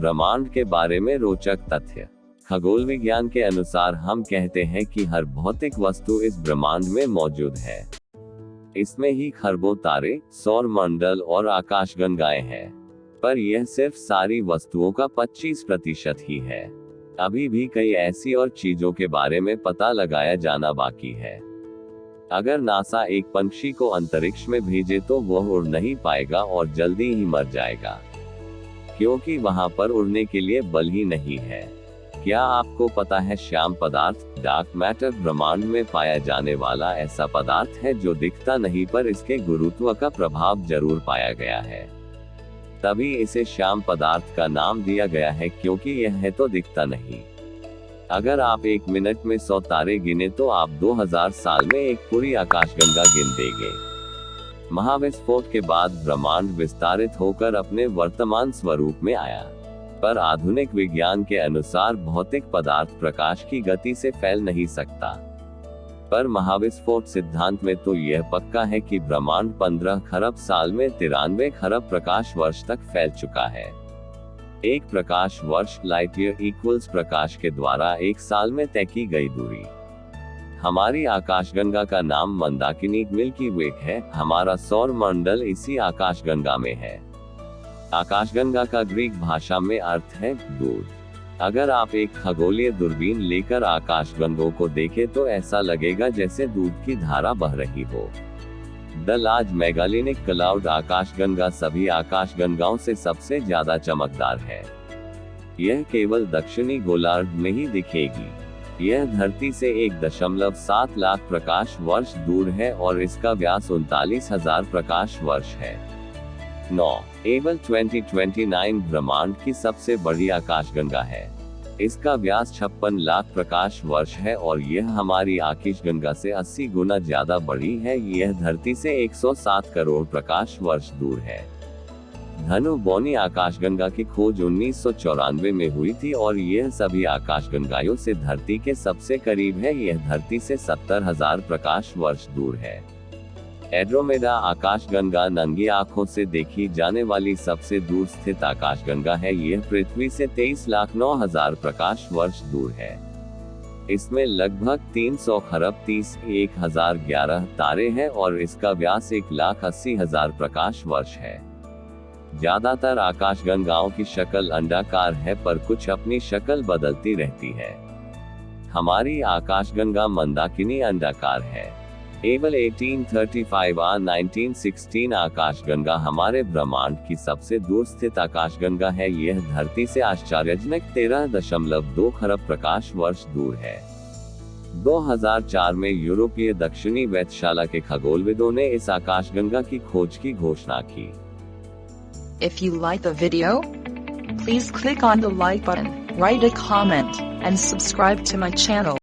ब्रह्मांड के बारे में रोचक तथ्य। खगोल विज्ञान के अनुसार हम कहते हैं कि हर भौतिक वस्तु इस ब्रह्मांड में मौजूद है। इसमें ही खरबों, तारे सौर मंडल और आकाशगंगाएँ हैं। पर यह सिर्फ़ सारी वस्तुओं का 25 प्रतिशत ही है। अभी भी कई ऐसी और चीज़ों के बारे में पता लगाया जाना बाकी है। अगर नासा एक पंक्षी को अंतरिक्ष में भेजे तो वह उड़ नहीं पाएगा और जल्दी ही मर जाएगा। क्योंकि वहाँ पर उड़ने के लिए बल ही नहीं है। क्या आपको पता है श्याम पदार्थ डार्क मैटर ब्रह्मांड में पाया जाने वाला ऐसा पदार्थ है जो दिखता नहीं पर इसके गुरुत्व का प्रभाव ज़रूर पाया गया है। तभी इसे श्याम पदार्थ का नाम दिया गया है क्योंकि यह है तो दिखता नहीं। अगर आप एक मिनट में सौ तारे गिने तो आप 2000 साल में एक पूरी आकाशगंगा गिन देंगे। महाविस्फोट के बाद ब्रह्मांड विस्तारित होकर अपने वर्तमान स्वरूप में आया। पर आधुनिक विज्ञान के अनुसार भौतिक पदार्थ प्रकाश की गति से फैल नहीं सकता। पर महाविस्फोट सिद्धांत में तो यह पक्का है कि ब्रह्मांड 15 खरब साल में तिरानवे खरब प्रकाश वर्ष तक फैल चुका है। एक प्रकाश वर्ष लाइट इक्वल्स प्रकाश के द्वारा एक साल में तय की गई दूरी। हमारी आकाशगंगा का नाम मंदाकिनी मिल्की वे है। हमारा सौर मंडल इसी आकाशगंगा में है। आकाशगंगा का ग्रीक भाषा में अर्थ है दूध अगर आप एक खगोलीय दूरबीन लेकर आकाशगंगों को देखें तो ऐसा लगेगा जैसे दूध की धारा बह रही हो। द लार्ज मेगालिनिक क्लाउड आकाशगंगा सभी आकाशगंगाओं से सबसे ज़्यादा चमकदार है। यह केवल दक्षिणी गोलार्ध में ही दिखेगी। यह धरती से एक दशमलव सात लाख प्रकाश वर्ष दूर है और इसका व्यास उनतालीस हज़ार प्रकाश वर्ष है। नौ, एबल 2029 ब्रह्मांड की सबसे बड़ी आकाशगंगा है। इसका व्यास छप्पन लाख प्रकाश वर्ष है और यह हमारी आकाशगंगा से 80 गुना ज़्यादा बड़ी है। यह धरती से 107 करोड़ प्रकाश वर्ष दूर है। धनु बोनी आकाशगंगा की खोज उन्नीस सौ चौरानवे में हुई थी और यह सभी आकाशगंगाओं से धरती के सबसे करीब है। यह धरती से सत्तर हज़ार प्रकाश वर्ष दूर है। एड्रोमेडा आकाशगंगा नंगी आँखों से देखी जाने वाली सबसे दूर स्थित आकाशगंगा है। यह पृथ्वी से तेईस लाख नौ हज़ार प्रकाश वर्ष दूर है। इसमें लगभग 300 खरब तीस एक हज़ार ग्यारह तारे हैं और इसका व्यास एक लाख अस्सी हज़ार प्रकाश वर्ष है। ज़्यादातर आकाशगंगाओं की शक्ल अंडाकार है पर कुछ अपनी शक्ल बदलती रहती है। हमारी आकाशगंगा मंदाकिनी अंडाकार है। एवल 1835 आ 1916 आकाशगंगा हमारे ब्रह्मांड की सबसे दूर स्थित आकाशगंगा है। यह धरती से आश्चर्यजनक तेरह दशमलव दो खरब प्रकाश वर्ष दूर है। 2004 में यूरोपीय दक्षिणी वेधशाला के खगोलविदों ने इस आकाशगंगा की खोज की घोषणा की। If you like the video, please click on the like button, write a comment, and subscribe to my channel.